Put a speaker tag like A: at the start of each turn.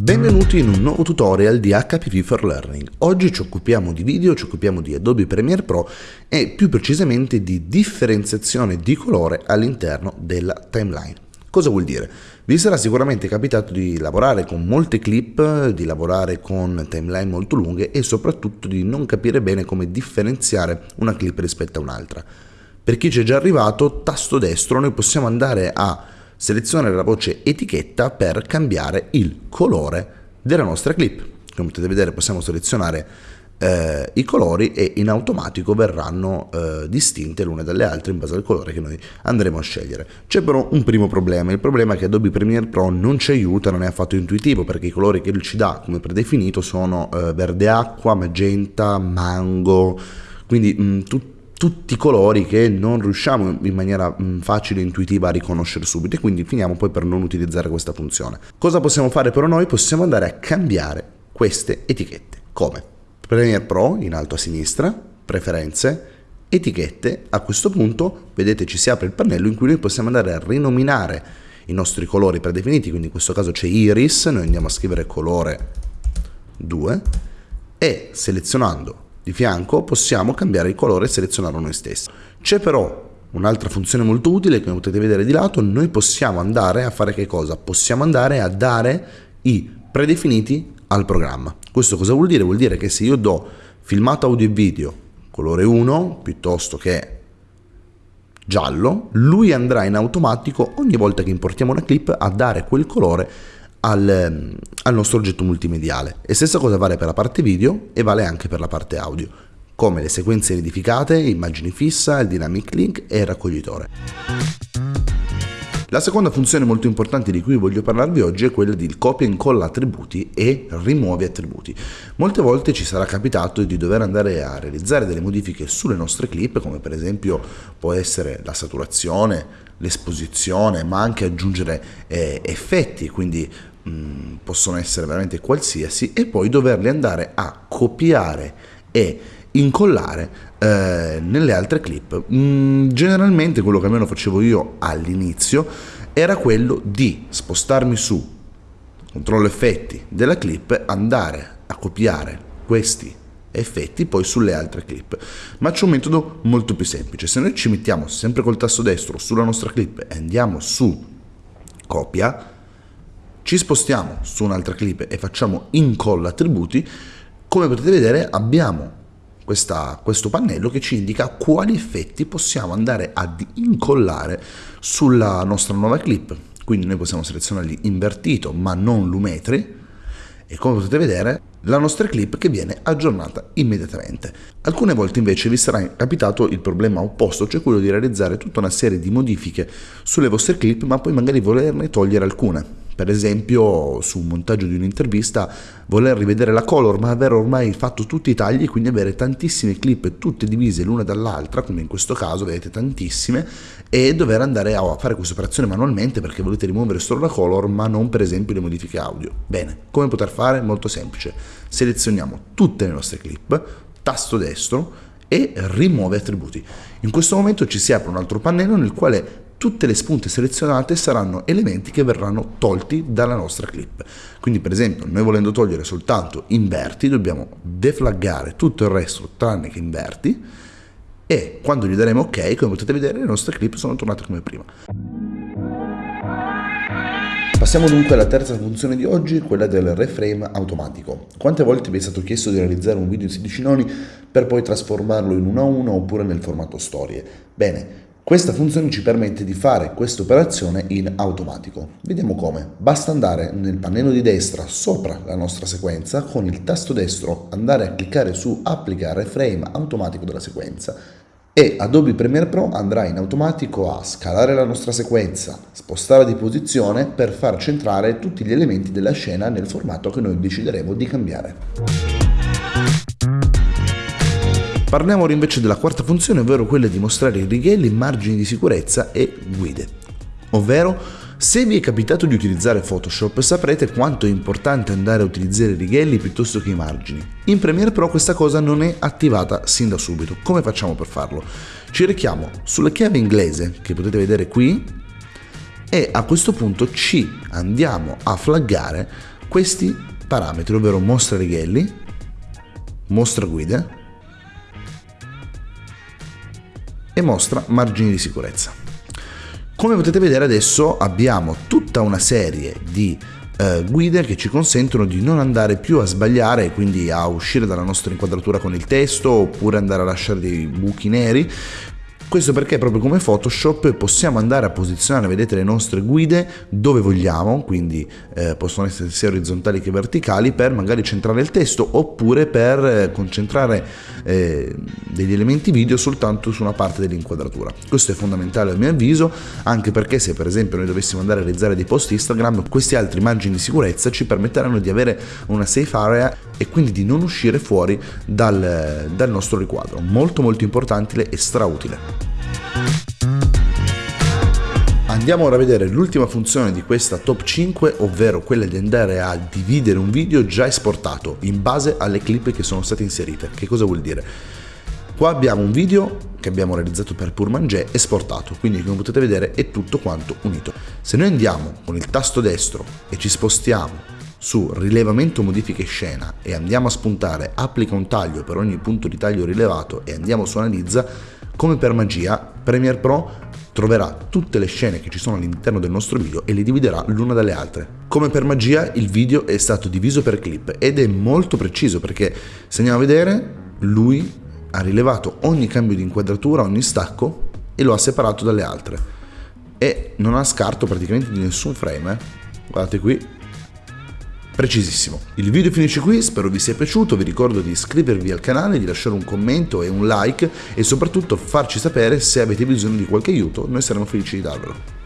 A: Benvenuti in un nuovo tutorial di HPV for Learning. Oggi ci occupiamo di video, ci occupiamo di Adobe Premiere Pro e più precisamente di differenziazione di colore all'interno della timeline. Cosa vuol dire? Vi sarà sicuramente capitato di lavorare con molte clip, di lavorare con timeline molto lunghe e soprattutto di non capire bene come differenziare una clip rispetto a un'altra. Per chi ci è già arrivato, tasto destro, noi possiamo andare a selezionare la voce etichetta per cambiare il colore della nostra clip. Come potete vedere possiamo selezionare eh, i colori e in automatico verranno eh, distinte l'une dalle altre in base al colore che noi andremo a scegliere. C'è però un primo problema, il problema è che Adobe Premiere Pro non ci aiuta, non è affatto intuitivo perché i colori che ci dà come predefinito sono eh, verde acqua, magenta, mango, quindi mh, tutti tutti colori che non riusciamo in maniera mm, facile e intuitiva a riconoscere subito e quindi finiamo poi per non utilizzare questa funzione. Cosa possiamo fare però noi? Possiamo andare a cambiare queste etichette. Come? Premiere Pro in alto a sinistra, preferenze, etichette, a questo punto vedete ci si apre il pannello in cui noi possiamo andare a rinominare i nostri colori predefiniti, quindi in questo caso c'è iris, noi andiamo a scrivere colore 2 e selezionando di fianco possiamo cambiare il colore e selezionarlo noi stessi. C'è però un'altra funzione molto utile che potete vedere di lato, noi possiamo andare a fare che cosa? Possiamo andare a dare i predefiniti al programma. Questo cosa vuol dire? Vuol dire che se io do filmato audio e video colore 1 piuttosto che giallo, lui andrà in automatico ogni volta che importiamo una clip a dare quel colore al, ehm, al nostro oggetto multimediale. E stessa cosa vale per la parte video e vale anche per la parte audio, come le sequenze nidificate, immagini fissa, il dynamic link e il raccoglitore. La seconda funzione molto importante di cui voglio parlarvi oggi è quella di copia e incolla attributi e rimuovi attributi. Molte volte ci sarà capitato di dover andare a realizzare delle modifiche sulle nostre clip, come per esempio può essere la saturazione, l'esposizione, ma anche aggiungere eh, effetti, quindi Mm, possono essere veramente qualsiasi e poi doverli andare a copiare e incollare eh, nelle altre clip. Mm, generalmente quello che almeno facevo io all'inizio era quello di spostarmi su controllo effetti della clip, andare a copiare questi effetti poi sulle altre clip ma c'è un metodo molto più semplice se noi ci mettiamo sempre col tasto destro sulla nostra clip e andiamo su copia ci spostiamo su un'altra clip e facciamo incolla attributi, come potete vedere abbiamo questa, questo pannello che ci indica quali effetti possiamo andare ad incollare sulla nostra nuova clip. Quindi noi possiamo selezionarli invertito ma non lumetri e come potete vedere la nostra clip che viene aggiornata immediatamente. Alcune volte invece vi sarà capitato il problema opposto, cioè quello di realizzare tutta una serie di modifiche sulle vostre clip ma poi magari volerne togliere alcune per esempio su un montaggio di un'intervista voler rivedere la color ma aver ormai fatto tutti i tagli quindi avere tantissime clip tutte divise l'una dall'altra come in questo caso vedete tantissime e dover andare a fare questa operazione manualmente perché volete rimuovere solo la color ma non per esempio le modifiche audio. Bene, come poter fare? Molto semplice, selezioniamo tutte le nostre clip, tasto destro e rimuove attributi. In questo momento ci si apre un altro pannello nel quale tutte le spunte selezionate saranno elementi che verranno tolti dalla nostra clip. Quindi per esempio noi volendo togliere soltanto inverti dobbiamo deflaggare tutto il resto tranne che inverti e quando gli daremo ok come potete vedere le nostre clip sono tornate come prima. Passiamo dunque alla terza funzione di oggi, quella del reframe automatico. Quante volte vi è stato chiesto di realizzare un video in 16 noni per poi trasformarlo in 1 a 1 oppure nel formato storie? Bene, questa funzione ci permette di fare questa operazione in automatico. Vediamo come. Basta andare nel pannello di destra sopra la nostra sequenza, con il tasto destro andare a cliccare su applicare frame automatico della sequenza e Adobe Premiere Pro andrà in automatico a scalare la nostra sequenza, spostare di posizione per far centrare tutti gli elementi della scena nel formato che noi decideremo di cambiare. Parliamo ora invece della quarta funzione, ovvero quella di mostrare i righelli, margini di sicurezza e guide. Ovvero Se vi è capitato di utilizzare Photoshop saprete quanto è importante andare a utilizzare i righelli piuttosto che i margini. In Premiere Pro questa cosa non è attivata sin da subito. Come facciamo per farlo? Ci richiamo sulla chiave inglese che potete vedere qui e a questo punto ci andiamo a flaggare questi parametri, ovvero mostra righelli, mostra guide e mostra margini di sicurezza. Come potete vedere adesso abbiamo tutta una serie di eh, guide che ci consentono di non andare più a sbagliare quindi a uscire dalla nostra inquadratura con il testo oppure andare a lasciare dei buchi neri questo perché proprio come Photoshop possiamo andare a posizionare, vedete, le nostre guide dove vogliamo, quindi eh, possono essere sia orizzontali che verticali per magari centrare il testo oppure per eh, concentrare eh, degli elementi video soltanto su una parte dell'inquadratura. Questo è fondamentale a mio avviso, anche perché se per esempio noi dovessimo andare a realizzare dei post Instagram, questi altri margini di sicurezza ci permetteranno di avere una safe area e quindi di non uscire fuori dal, dal nostro riquadro. Molto molto importante e strautile. Andiamo ora a vedere l'ultima funzione di questa top 5, ovvero quella di andare a dividere un video già esportato in base alle clip che sono state inserite. Che cosa vuol dire? Qua abbiamo un video che abbiamo realizzato per Purmangé esportato, quindi come potete vedere è tutto quanto unito. Se noi andiamo con il tasto destro e ci spostiamo su rilevamento modifiche scena e andiamo a spuntare applica un taglio per ogni punto di taglio rilevato e andiamo su analizza, come per magia Premiere Pro troverà tutte le scene che ci sono all'interno del nostro video e le dividerà l'una dalle altre. Come per magia il video è stato diviso per clip ed è molto preciso perché se andiamo a vedere lui ha rilevato ogni cambio di inquadratura, ogni stacco e lo ha separato dalle altre e non ha scarto praticamente di nessun frame. Eh. Guardate qui, precisissimo. Il video finisce qui, spero vi sia piaciuto, vi ricordo di iscrivervi al canale, di lasciare un commento e un like e soprattutto farci sapere se avete bisogno di qualche aiuto, noi saremo felici di darvelo.